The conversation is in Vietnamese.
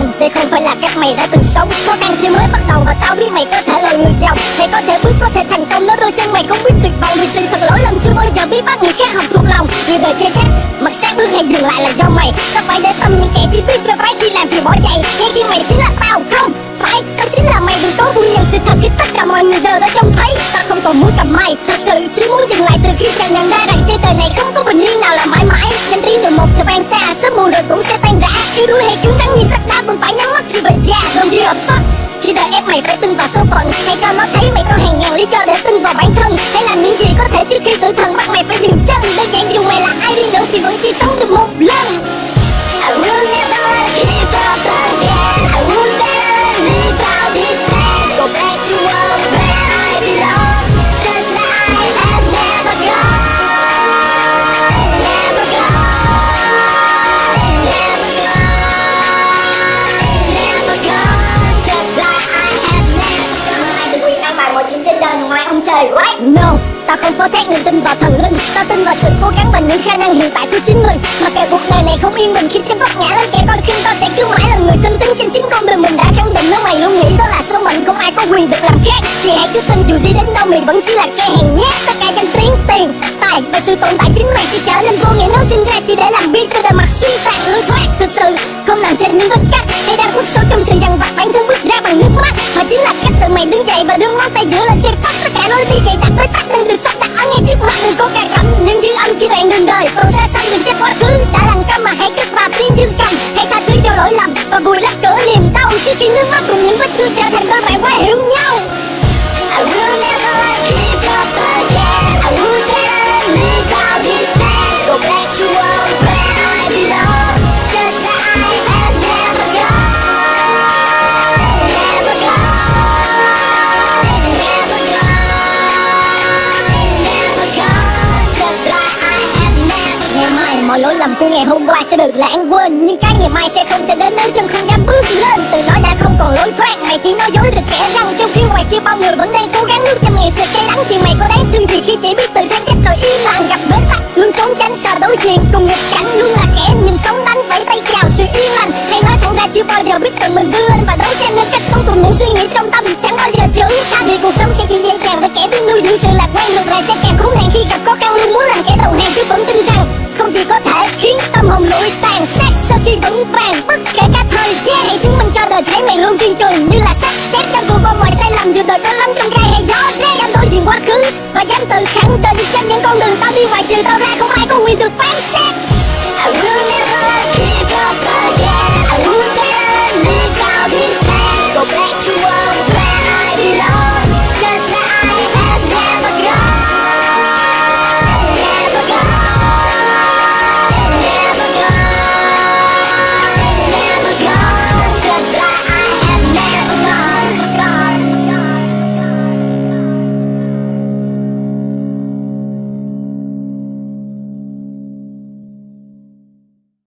lên Đây không phải là cách mày đã từng sống. Khó khăn chỉ mới bắt đầu và tao biết mày có thể là người giàu. Mày có thể bước, có thể thành công. Nếu đôi chân mày không biết tuyệt vọng. Vì sự thật lỗi lầm chưa bao giờ biết bắt người khác học thuộc lòng. Người đời chê trách Mặt sát bước hay dừng lại là do mày. Sao phải để tâm những kẻ chỉ biết về phải khi làm thì bỏ chạy? Ngay khi mày chính là tao, không Phải. Tao chính là mày đừng cố vui nhận sự thật Khi tất cả mọi người đều đã trông thấy. Tao không còn muốn cầm mày. Thật sự chỉ muốn dừng lại từ khi chàng nhận thì vẫn chỉ sống được một lần. I will never give up again I will never leave out this land Go back to where I belong. Just like I have never gone. Never gone. Never gone. Never gone. Just like I have never gone. Quyền ăn bài mọi chuyện trên đời ngoài ông trời right No ta không phó thác niềm tin vào thần linh. Ta tin vào sự cố gắng và những khả năng hiện tại của chính mình. Mà kẻ cuộc đời này không yên bình khi chân vấp ngã lên kẻ coi khinh ta sẽ cứ mãi là người tin tính trên chính con đường mình đã khẳng định. Nếu mày luôn nghĩ đó là số mệnh không ai có quyền được làm khác. Thì hãy cứ tin dù đi đến đâu mày vẫn chỉ là kẻ hèn nhát. Tất cả danh tiếng, tiền, tài và sự tồn tại chính mày sẽ trở nên vô nghĩa. Nếu sinh ra chỉ để làm bi cho đời mặt suy tàn lối thoát. Thực sự không nằm trên những vết cắt hay đang khuất sâu trong sự dằn vặt. Bản thân bước ra bằng nước mắt Mà chính là cách tự mày đứng dậy và đưa ngón tay giữa lên xe sẽ được lãng quên. Nhưng cái ngày mai sẽ không thể đến nếu chân không dám bước lên. Từ đó đã không còn lối thoát Mày chỉ nói dối được kẻ răng Trong khi ngoài kia bao người vẫn đang cố gắng Nước trăm ngàn sự cay đắng. Thì mày có đáng thương gì khi chỉ biết tự kháng chết rồi im lặng gặp bế tắc? Luôn trốn tránh sợ đối diện, cùng nghịch cảnh Luôn là kẻ nhìn sống đánh vẫy tay chào sự yên lành. Hay nói thẳng ra chưa bao giờ biết tự mình vươn lên và đấu tranh nên cách sống cùng những suy nghĩ trong tâm. Chẳng bao giờ chữ Tha vì cuộc sống sẽ chỉ dễ dàng với kẻ biết nuôi dưỡng sự lạc khiến tàn sát sau khi vững vàng. Bất kể cả thời gian hãy chứng minh cho đời thấy mày luôn kiên cường như là sắt thép trong cuộc qua mọi sai lầm dù đời có lắm trong gai hay gió. Đen